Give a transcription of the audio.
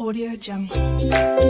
Audio Jungle.